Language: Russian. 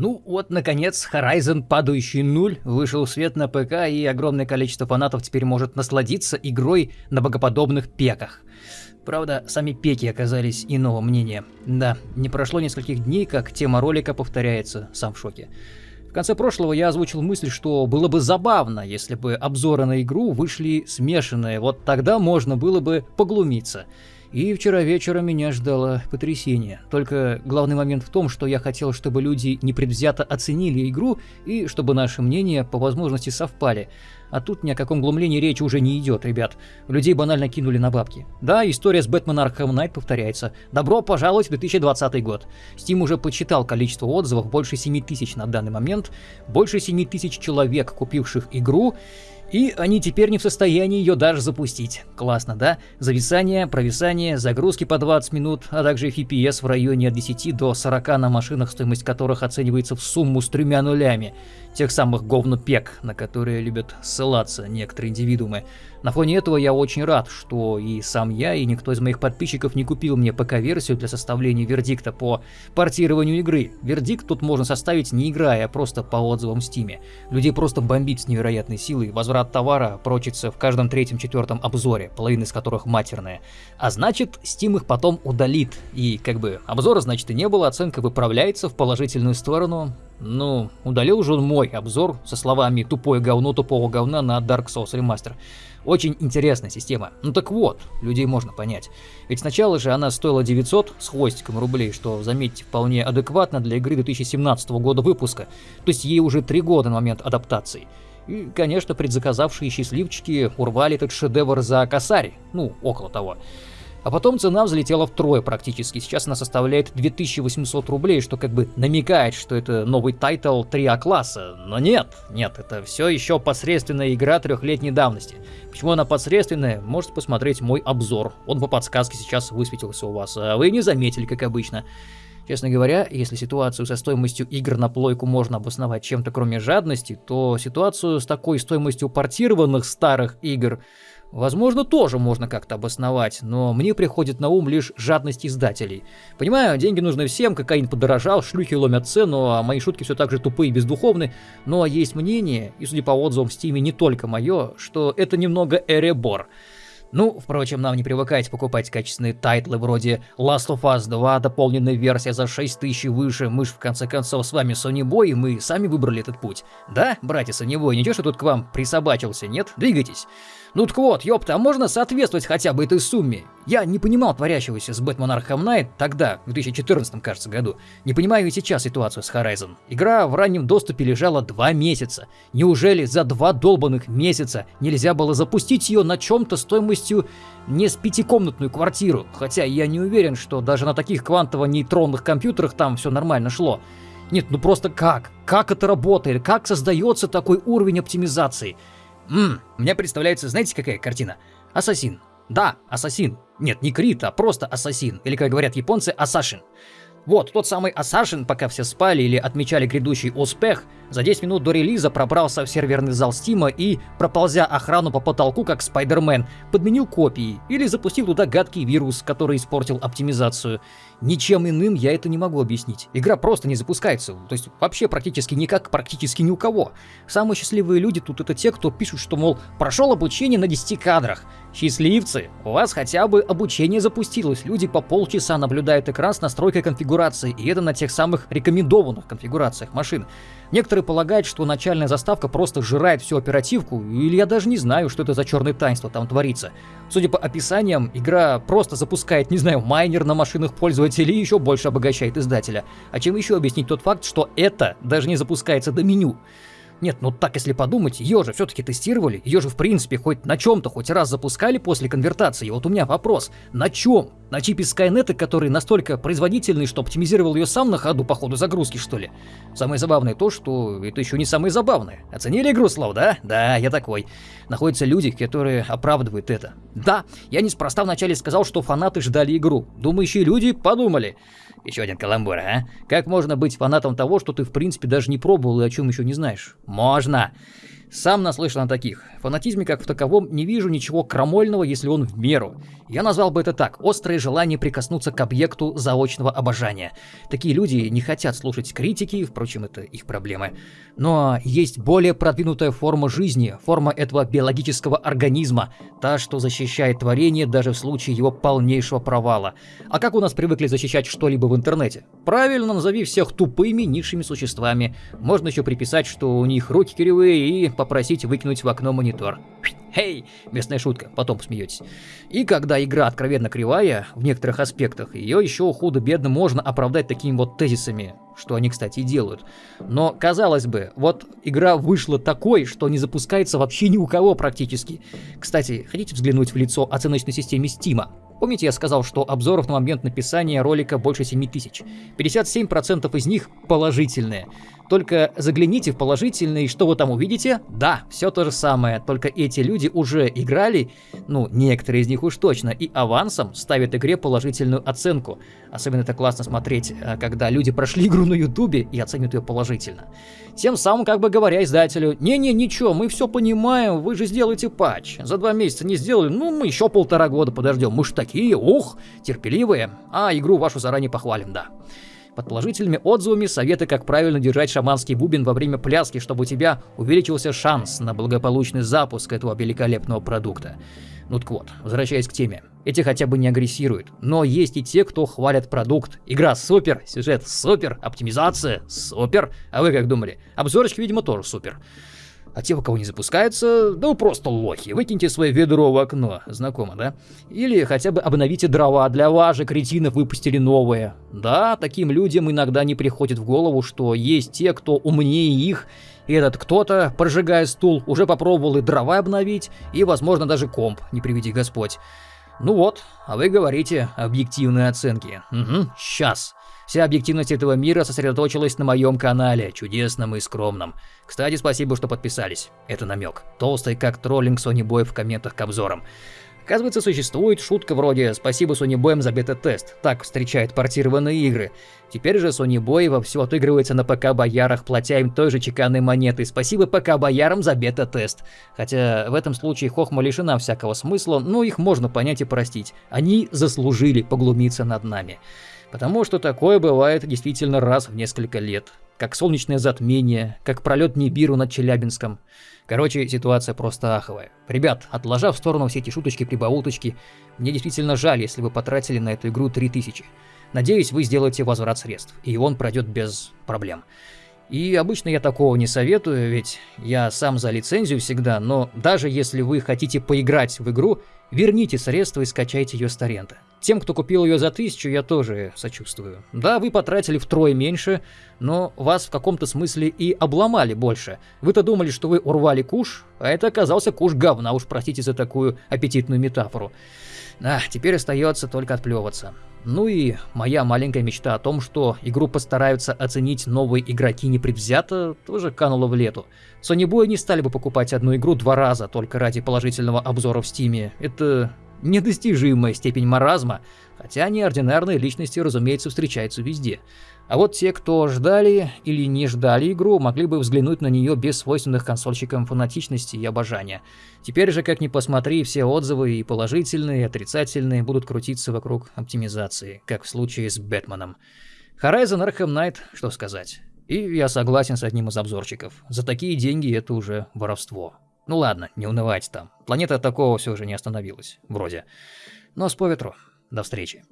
Ну вот, наконец, Horizon Падающий Нуль вышел в свет на ПК, и огромное количество фанатов теперь может насладиться игрой на богоподобных пеках. Правда, сами пеки оказались иного мнения. Да, не прошло нескольких дней, как тема ролика повторяется, сам в шоке. В конце прошлого я озвучил мысль, что было бы забавно, если бы обзоры на игру вышли смешанные, вот тогда можно было бы поглумиться. И вчера вечером меня ждало потрясение. Только главный момент в том, что я хотел, чтобы люди непредвзято оценили игру и чтобы наши мнения по возможности совпали. А тут ни о каком глумлении речи уже не идет, ребят. Людей банально кинули на бабки. Да, история с Бэтмен Arkham Knight повторяется. Добро пожаловать в 2020 год. Steam уже подсчитал количество отзывов, больше 7 тысяч на данный момент. Больше 7 тысяч человек, купивших игру. И они теперь не в состоянии ее даже запустить. Классно, да? Зависание, провисание, загрузки по 20 минут, а также FPS в районе от 10 до 40 на машинах, стоимость которых оценивается в сумму с тремя нулями тех самых говнопек, на которые любят ссылаться некоторые индивидуумы. На фоне этого я очень рад, что и сам я, и никто из моих подписчиков не купил мне ПК-версию для составления вердикта по портированию игры. Вердикт тут можно составить не играя, а просто по отзывам в Стиме. Людей просто бомбит с невероятной силой, возврат товара прочится в каждом третьем-четвертом обзоре, половина из которых матерная. А значит, Steam их потом удалит, и как бы обзора значит и не было, оценка выправляется в положительную сторону, ну, удалил же он мой обзор со словами «тупое говно тупого говна» на Dark Souls Remaster. Очень интересная система. Ну так вот, людей можно понять. Ведь сначала же она стоила 900 с хвостиком рублей, что, заметьте, вполне адекватно для игры 2017 года выпуска. То есть ей уже 3 года на момент адаптации. И, конечно, предзаказавшие счастливчики урвали этот шедевр за косарь. Ну, около того. А потом цена взлетела втрое практически. Сейчас она составляет 2800 рублей, что как бы намекает, что это новый title 3А класса. Но нет, нет, это все еще посредственная игра трехлетней давности. Почему она посредственная, можете посмотреть мой обзор. Он по подсказке сейчас высветился у вас, а вы не заметили, как обычно. Честно говоря, если ситуацию со стоимостью игр на плойку можно обосновать чем-то кроме жадности, то ситуацию с такой стоимостью портированных старых игр Возможно, тоже можно как-то обосновать, но мне приходит на ум лишь жадность издателей. Понимаю, деньги нужны всем, кокаин подорожал, шлюхи ломят цену, а мои шутки все так же тупые и бездуховны, но есть мнение, и судя по отзывам в Steam е не только мое, что это немного перебор. Ну, впрочем, нам не привыкать покупать качественные тайтлы вроде Last of Us 2, дополненная версия за 6000 и выше, мы ж в конце концов с вами Sony Boy, и мы сами выбрали этот путь. Да, братья Sony Boy, ничего, что тут к вам присобачился, нет? Двигайтесь. Ну так вот, ёпта, а можно соответствовать хотя бы этой сумме? Я не понимал творящегося с Batman Arkham Knight тогда, в 2014, кажется, году. Не понимаю и сейчас ситуацию с Horizon. Игра в раннем доступе лежала два месяца. Неужели за два долбанных месяца нельзя было запустить ее на чем-то стоимостью не с пятикомнатную квартиру? Хотя я не уверен, что даже на таких квантово-нейтронных компьютерах там все нормально шло. Нет, ну просто как? Как это работает? Как создается такой уровень оптимизации? Ммм, мне представляется, знаете, какая картина? Ассасин. Да, ассасин. Нет, не Крит, а просто ассасин. Или, как говорят японцы, ассашин. Вот, тот самый Ассашин, пока все спали или отмечали грядущий успех, за 10 минут до релиза пробрался в серверный зал Стима и, проползя охрану по потолку, как Спайдермен, подменил копии или запустил туда гадкий вирус, который испортил оптимизацию. Ничем иным я это не могу объяснить. Игра просто не запускается, то есть вообще практически никак, практически ни у кого. Самые счастливые люди тут это те, кто пишут, что, мол, прошел обучение на 10 кадрах. Счастливцы, у вас хотя бы обучение запустилось, люди по полчаса наблюдают экран с настройкой конфигурации, и это на тех самых рекомендованных конфигурациях машин. Некоторые полагают, что начальная заставка просто сжирает всю оперативку, или я даже не знаю, что это за черное таинство там творится. Судя по описаниям, игра просто запускает, не знаю, майнер на машинах пользователей и еще больше обогащает издателя. А чем еще объяснить тот факт, что это даже не запускается до меню? Нет, ну так если подумать, ее же все-таки тестировали, ее же в принципе хоть на чем-то хоть раз запускали после конвертации. И вот у меня вопрос, на чем? На чипе Skynet, который настолько производительный, что оптимизировал ее сам на ходу по ходу загрузки, что ли? Самое забавное то, что это еще не самое забавное. Оценили игру, Слав, да? Да, я такой. Находятся люди, которые оправдывают это. Да, я неспроста вначале сказал, что фанаты ждали игру. Думающие люди подумали. Еще один каламбур, а? Как можно быть фанатом того, что ты в принципе даже не пробовал и о чем еще не знаешь? Можно. Сам наслышан о таких. В фанатизме как в таковом не вижу ничего крамольного, если он в меру. Я назвал бы это так. Острое желание прикоснуться к объекту заочного обожания. Такие люди не хотят слушать критики, впрочем, это их проблемы. Но есть более продвинутая форма жизни, форма этого биологического организма, та, что защищает творение даже в случае его полнейшего провала. А как у нас привыкли защищать что-либо в интернете? Правильно, назови всех тупыми низшими существами. Можно еще приписать, что у них руки кривые и попросить выкинуть в окно монитор. Хей, местная шутка, потом посмеетесь. И когда игра откровенно кривая, в некоторых аспектах, ее еще худо-бедно можно оправдать такими вот тезисами, что они, кстати, и делают. Но, казалось бы, вот игра вышла такой, что не запускается вообще ни у кого практически. Кстати, хотите взглянуть в лицо оценочной системе Стима? Помните, я сказал, что обзоров на момент написания ролика больше 7000? 57% из них положительные. Только загляните в положительные, и что вы там увидите? Да, все то же самое, только эти люди уже играли, ну, некоторые из них уж точно, и авансом ставят игре положительную оценку. Особенно это классно смотреть, э, когда люди прошли игру на ютубе и оценят ее положительно. Тем самым, как бы говоря издателю, не-не, ничего, мы все понимаем, вы же сделаете патч. За два месяца не сделали, ну, мы еще полтора года подождем, мы ж такие, ух, терпеливые, а игру вашу заранее похвалим, да. Под положительными отзывами советы, как правильно держать шаманский бубен во время пляски, чтобы у тебя увеличился шанс на благополучный запуск этого великолепного продукта. Ну так вот, возвращаясь к теме. Эти хотя бы не агрессируют, но есть и те, кто хвалят продукт. Игра супер, сюжет супер, оптимизация супер. А вы как думали? Обзорочки, видимо, тоже супер. А те, у кого не запускается, вы просто лохи. Выкиньте свое ведро в окно. Знакомо, да? Или хотя бы обновите дрова. Для вас же, кретинов, выпустили новые. Да, таким людям иногда не приходит в голову, что есть те, кто умнее их, и этот кто-то, прожигая стул, уже попробовал и дрова обновить, и, возможно, даже комп, не приведи Господь. Ну вот, а вы говорите объективные оценки. Угу, сейчас. Вся объективность этого мира сосредоточилась на моем канале, чудесном и скромном. Кстати, спасибо, что подписались. Это намек. Толстый как троллинг Sony Boy в комментах к обзорам. Оказывается, существует шутка вроде «Спасибо Sony Boy за бета-тест». Так встречают портированные игры. Теперь же Sony Boy вовсю отыгрывается на ПК-боярах, платя им той же чеканной монетой. Спасибо ПК-боярам за бета-тест. Хотя в этом случае Хохма лишена всякого смысла, но их можно понять и простить. Они заслужили поглумиться над нами. Потому что такое бывает действительно раз в несколько лет. Как солнечное затмение, как пролет Нибиру над Челябинском. Короче, ситуация просто аховая. Ребят, отложав в сторону все эти шуточки-прибауточки, мне действительно жаль, если вы потратили на эту игру 3000. Надеюсь, вы сделаете возврат средств, и он пройдет без проблем. И обычно я такого не советую, ведь я сам за лицензию всегда, но даже если вы хотите поиграть в игру, верните средства и скачайте ее с торрента. Тем, кто купил ее за тысячу, я тоже сочувствую. Да, вы потратили втрое меньше, но вас в каком-то смысле и обломали больше. Вы-то думали, что вы урвали куш, а это оказался куш говна, уж простите за такую аппетитную метафору. А, теперь остается только отплевываться. Ну и моя маленькая мечта о том, что игру постараются оценить новые игроки непредвзято, тоже канула в лету. Sony не стали бы покупать одну игру два раза только ради положительного обзора в стиме. Это недостижимая степень маразма, хотя неординарные личности, разумеется, встречаются везде. А вот те, кто ждали или не ждали игру, могли бы взглянуть на нее без свойственных консольщикам фанатичности и обожания. Теперь же, как ни посмотри, все отзывы и положительные, и отрицательные будут крутиться вокруг оптимизации, как в случае с Бэтменом. Horizon Arkham Knight, что сказать. И я согласен с одним из обзорчиков. За такие деньги это уже воровство. Ну ладно, не унывайте там. Планета такого все же не остановилась. Вроде. Но с по ветру. До встречи.